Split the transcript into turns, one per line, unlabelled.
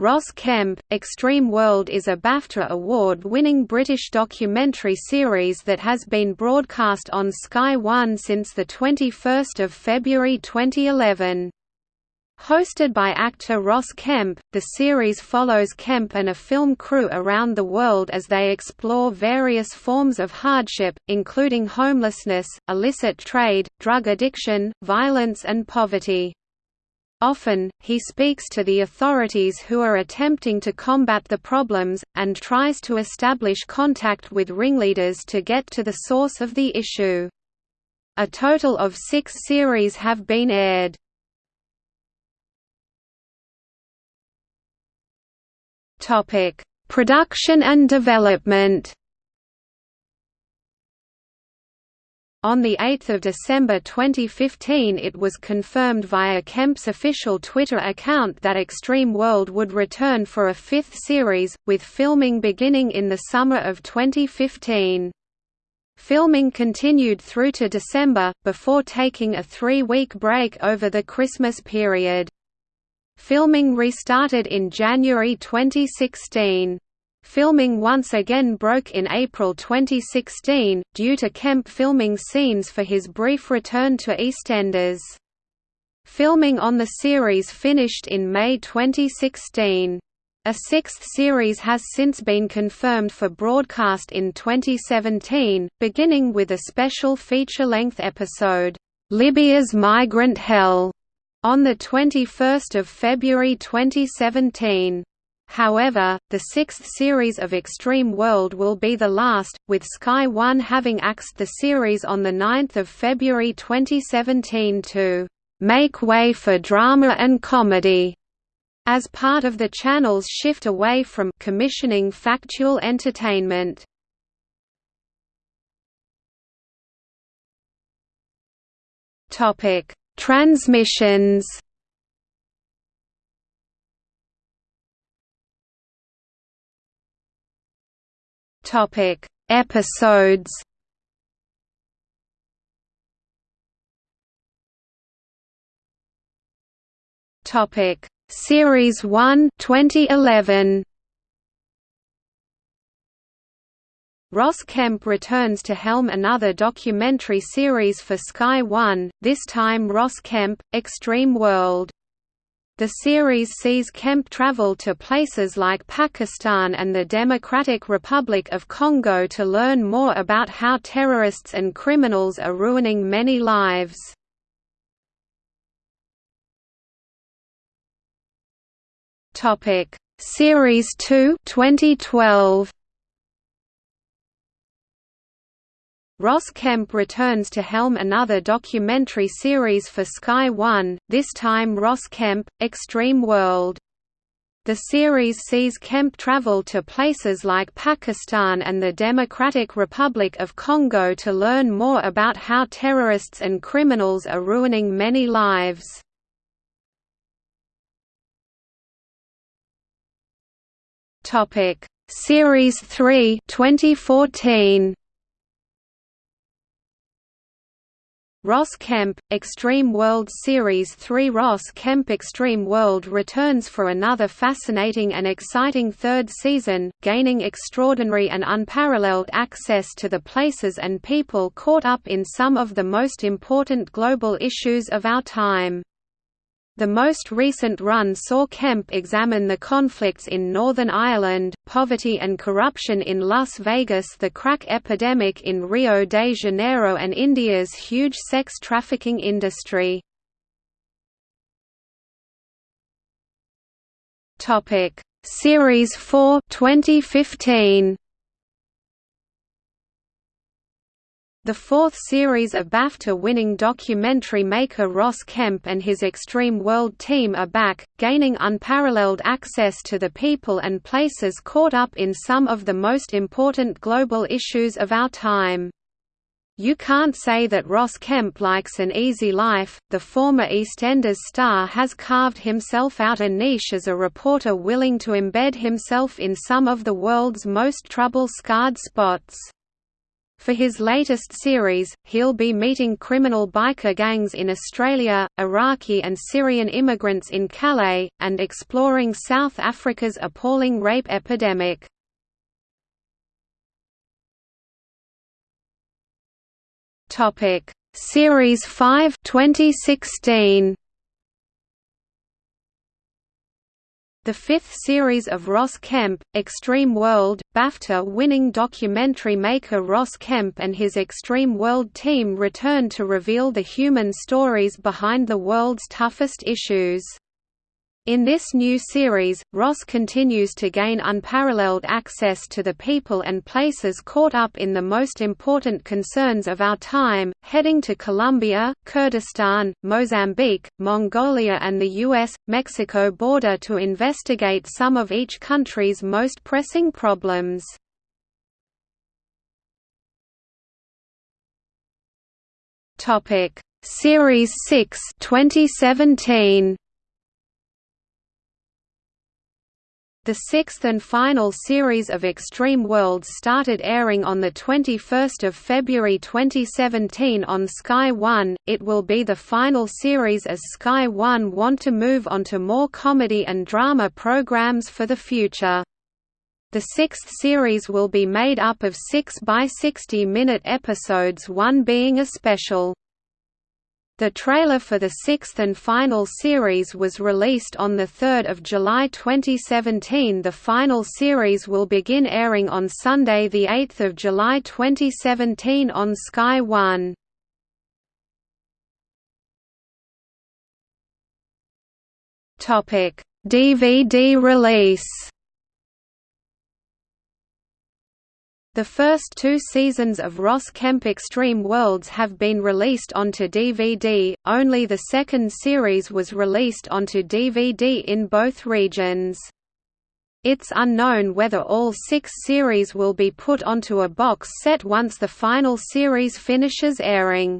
Ross Kemp, Extreme World is a BAFTA award-winning British documentary series that has been broadcast on Sky One since 21 February 2011. Hosted by actor Ross Kemp, the series follows Kemp and a film crew around the world as they explore various forms of hardship, including homelessness, illicit trade, drug addiction, violence and poverty. Often, he speaks to the authorities who are attempting to combat the problems, and tries to establish contact with ringleaders to get to the source of the issue. A total of six series have been aired. Production and development On 8 December 2015 it was confirmed via Kemp's official Twitter account that Extreme World would return for a fifth series, with filming beginning in the summer of 2015. Filming continued through to December, before taking a three-week break over the Christmas period. Filming restarted in January 2016. Filming once again broke in April 2016, due to Kemp filming scenes for his brief return to EastEnders. Filming on the series finished in May 2016. A sixth series has since been confirmed for broadcast in 2017, beginning with a special feature-length episode, "'Libya's Migrant Hell' on 21 February 2017. However, the sixth series of Extreme World will be the last, with Sky One having axed the series on 9 February 2017 to "...make way for drama and comedy." as part of the channel's shift away from commissioning factual entertainment. Topic: Transmissions. Topic: Episodes. Topic: Series 1 2011. Ross Kemp returns to helm another documentary series for Sky One, this time Ross Kemp, Extreme World. The series sees Kemp travel to places like Pakistan and the Democratic Republic of Congo to learn more about how terrorists and criminals are ruining many lives. Series 2 2012 Ross Kemp returns to helm another documentary series for Sky One, this time Ross Kemp, Extreme World. The series sees Kemp travel to places like Pakistan and the Democratic Republic of Congo to learn more about how terrorists and criminals are ruining many lives. Series 3 2014 Ross Kemp, Extreme World Series 3 Ross Kemp Extreme World returns for another fascinating and exciting third season, gaining extraordinary and unparalleled access to the places and people caught up in some of the most important global issues of our time. The most recent run saw Kemp examine the conflicts in Northern Ireland, poverty and corruption in Las Vegas the crack epidemic in Rio de Janeiro and India's huge sex trafficking industry. Series 4 2015 The fourth series of BAFTA-winning documentary maker Ross Kemp and his Extreme World team are back, gaining unparalleled access to the people and places caught up in some of the most important global issues of our time. You can't say that Ross Kemp likes an easy life. The former EastEnders star has carved himself out a niche as a reporter willing to embed himself in some of the world's most trouble-scarred spots. For his latest series, he'll be meeting criminal biker gangs in Australia, Iraqi and Syrian immigrants in Calais, and exploring South Africa's appalling rape epidemic. Topic: Series 5 2016. The fifth series of Ross Kemp, Extreme World, BAFTA-winning documentary maker Ross Kemp and his Extreme World team return to reveal the human stories behind the world's toughest issues. In this new series, Ross continues to gain unparalleled access to the people and places caught up in the most important concerns of our time, heading to Colombia, Kurdistan, Mozambique, Mongolia and the US-Mexico border to investigate some of each country's most pressing problems. Series 6 2017 The sixth and final series of Extreme Worlds started airing on 21 February 2017 on Sky One. It will be the final series as Sky One want to move onto more comedy and drama programs for the future. The sixth series will be made up of 6 by 60-minute episodes one being a special. The trailer for the sixth and final series was released on 3 July 2017 The final series will begin airing on Sunday 8 July 2017 on Sky One. DVD release The first two seasons of Ross Kemp Extreme Worlds have been released onto DVD, only the second series was released onto DVD in both regions. It's unknown whether all six series will be put onto a box set once the final series finishes airing.